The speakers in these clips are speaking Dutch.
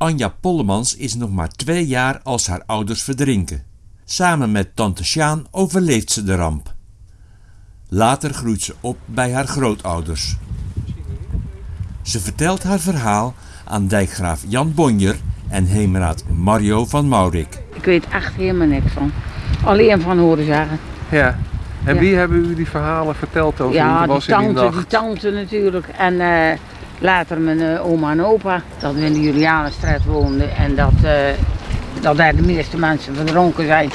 Anja Pollemans is nog maar twee jaar als haar ouders verdrinken. Samen met tante Sjaan overleeft ze de ramp. Later groeit ze op bij haar grootouders. Ze vertelt haar verhaal aan dijkgraaf Jan Bonjer en heemraad Mario van Maurik. Ik weet echt helemaal niks van. Alleen van horen zeggen. Ja. En Ja. wie hebben u die verhalen verteld over Ja, u die was in die tante, die nacht? tante natuurlijk. En eh, later mijn eh, oma en opa, dat we in de Julianenstraat woonden. En dat, eh, dat daar de meeste mensen verdronken zijn.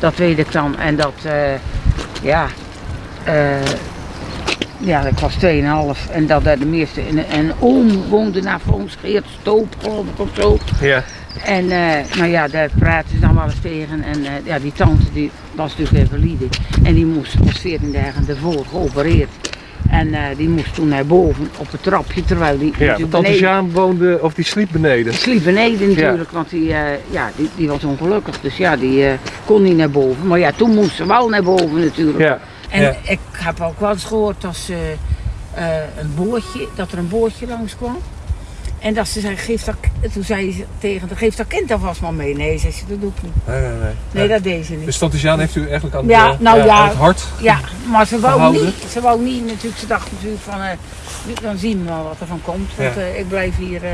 Dat weet ik dan. En dat, eh, ja, ja, ik was 2,5 en dat daar de meeste. En een oom woonde naar ons, Geert Stoop, geloof ik of zo. Ja. En nou ja, daar praten ze dan wel eens tegen. En ja, die tante die was natuurlijk invalide. En die moest, was 14 dagen ervoor geopereerd. En eh, die moest toen naar boven op het trapje, terwijl die Ja, natuurlijk want tante Sjaan woonde, of die sliep beneden. die sliep beneden natuurlijk, want die, eh, ja, die, die was ongelukkig. Dus ja, die eh, kon niet naar boven. Maar ja, toen moest ze wel naar boven natuurlijk. Ja. En Ja. ik heb ook wel eens gehoord dat, ze, eh, een bootje, dat er een bootje langskwam. En dat ze zei, geef dat, toen zei ze tegen haar, geef dat kind alvast maar mee. Nee, zei ze, dat doe ik niet. Nee, nee, nee. Nee, dat deed ze niet. Dus tante Sjaan heeft u eigenlijk aan, Ja, de- nou ja. aan het hart. Ja, maar ze wou, Gehouden? niet, ze wou niet natuurlijk, ze dacht natuurlijk van, eh, dan zien we wel wat er van komt. Want Ja. eh, ik blijf hier eh,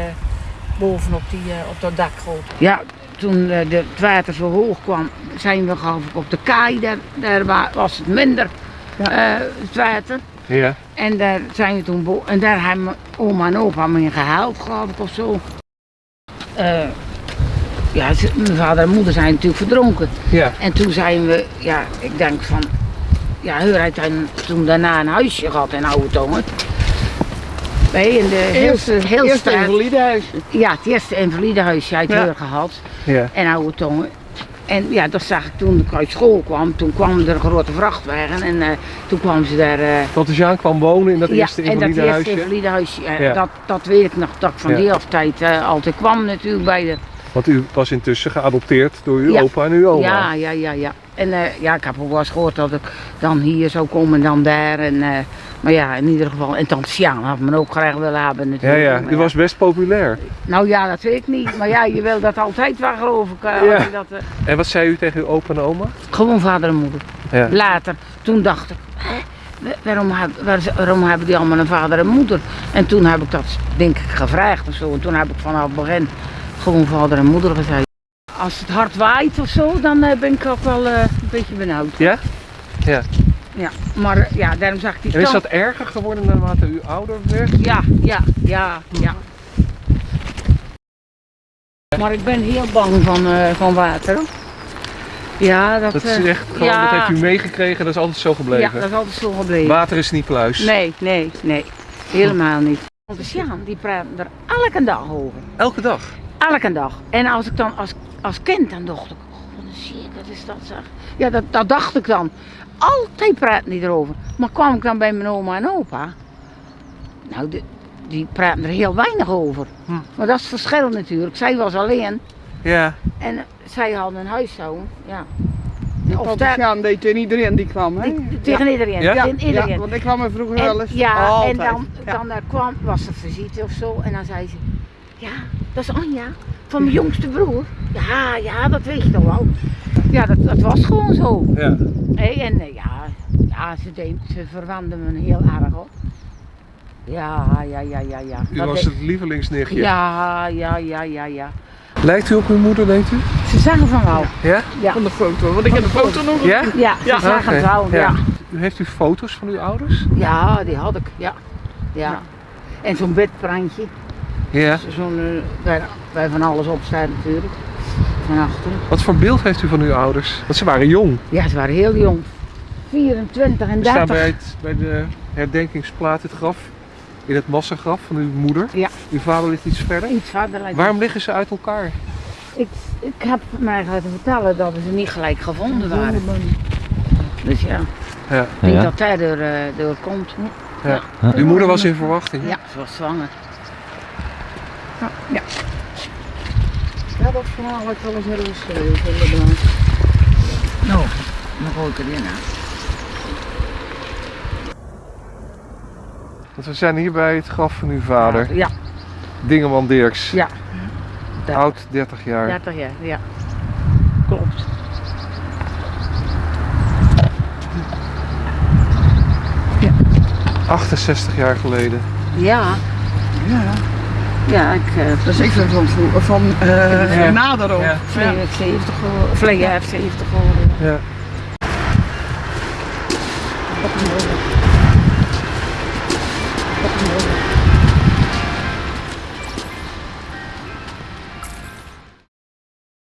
bovenop die, eh, op dat dak groot. Ja, toen eh, de, het water zo hoog kwam, zijn we geloof ik op de kaai, daar, daar wa- was het minder, eh, het water. Ja. En daar zijn we toen en daar hebben mijn oma en opa me geloof ik, of zo. Eh, ja, mijn vader en moeder zijn natuurlijk verdronken. Ja. En toen zijn we, ja, ik denk van, ja, Heur heeft toen daarna een huisje gehad in Oude Tongen. Nee, in de heel, heel Eerst straat. een validehuis. Ja, het eerste invalidehuisje uit Ja. Heur gehad Ja. in Oude Tongen. En ja, dat zag ik toen ik uit school kwam. Toen kwam er een grote vrachtwagen en eh, toen kwamen ze daar... eh, Tante Sjaan kwam wonen in dat ja, eerste en dat invalide eerste huisje. invalide huisje. eh, Ja. Dat, dat weet ik nog, dat ik van Ja. die tijd eh, altijd kwam natuurlijk bij de... Want u was intussen geadopteerd door uw Ja. opa en uw oma. Ja, ja, ja, ja. En eh, ja, ik heb ook wel eens gehoord dat ik dan hier zou komen en dan daar. En, eh, maar ja, in ieder geval. En Tante Sjaan had me ook graag willen hebben Ja, natuurlijk. ja. Maar U was best populair. Nou ja, dat weet ik niet. Maar ja, je wil dat altijd wel geloof ik. eh, Ja. dat, En wat zei u tegen uw opa en oma? gewoon vader en moeder. Ja. Later, toen dacht ik, hè, wa- waarom, waarom hebben die allemaal een vader en moeder? En toen heb ik dat denk ik gevraagd of zo. En toen heb ik vanaf het begin gewoon vader en moeder gezegd. Als het hard waait of zo, dan eh, ben ik ook wel eh, een beetje benauwd. Ja? Ja. Ja, maar ja, daarom zag ik die En is dat erger geworden naarmate u ouder werd? Ja, ja, ja, ja. Maar ik ben heel bang van, eh, van water. Ja, dat, Dat is echt gewoon, ja, dat heeft u meegekregen, dat is altijd zo Ja, gebleven. dat is altijd zo gebleven. Water is niet pluis. Nee, nee, nee. Helemaal niet. Want de Sjaan, die praten er elke dag over. Elke dag. Elke dag. En als ik dan als, als kind, dan dacht ik, oh, wat een ziek, wat is dat zeg. Ja, dat, dat dacht ik dan. Altijd praten die erover. Maar kwam ik dan bij mijn oma en opa, nou, de, die praten er heel weinig over. Hm. Maar dat is het verschil natuurlijk. Zij was alleen Ja. en zij hadden een huishouden. Ja. Of Of daar, Sjaan deed tegen iedereen die kwam, hè? die- tegen iedereen. Ja? tegen iedereen. Ja, want ik kwam er vroeger wel En, eens. ja, Altijd. en dan, dan eh, kwam, was er visite of zo en dan zei ze, ja, dat is Anja, van mijn jongste broer. Ja, ja, dat weet je toch wel. Ja, dat, dat was gewoon zo. ja. Hé, en eh, ja, ja ze, deed, ze verwande me heel erg op. Ja, ja, ja, ja, ja. U Dat was het lievelingsnichtje. Ja, ja, ja, ja, ja. Lijkt u op uw moeder, denkt u? Ze zagen van wel. Ja? Ja, Van de foto, want ik heb de foto nog. Ja? ja ze Ja. zagen Oké, wel, ja. Heeft u foto's van uw ouders? Ja, die had ik, ja. Ja. Ja. En zo'n bedprantje. Ja. Zo'n, eh, waar van alles op staat natuurlijk. Van achter. Wat voor beeld heeft u van uw ouders? Want ze waren jong. Ja, ze waren heel jong. 24 en We staan 30. bij, het, bij de herdenkingsplaat het graf. In het massagraf van uw moeder. Ja. Uw vader ligt iets verder. Iets verder. Waarom liggen ze uit elkaar? Ik, ik heb mij laten vertellen dat ze niet gelijk gevonden waren. Dus ja, Ja. ik denk Ja. dat daar door, eh, door komt. ja. Uw moeder was in verwachting. Ja, ze was zwanger. Ja. Ja, dat verhaal had ik wel eens ergens geschreven, inderdaad. Nou, dan gooi ik erin aan. Want we zijn hier bij het graf van uw vader, Ja, Dingeman Dirks. ja. Oud 30 jaar. 30 jaar, ja. Klopt. 68 jaar geleden. Ja, Ja, ja, ik eh dat is even van, van eh Ja. nader ook. Ja. vleeg 70 geworden. Vleeg heeft 70 geworden. Ja.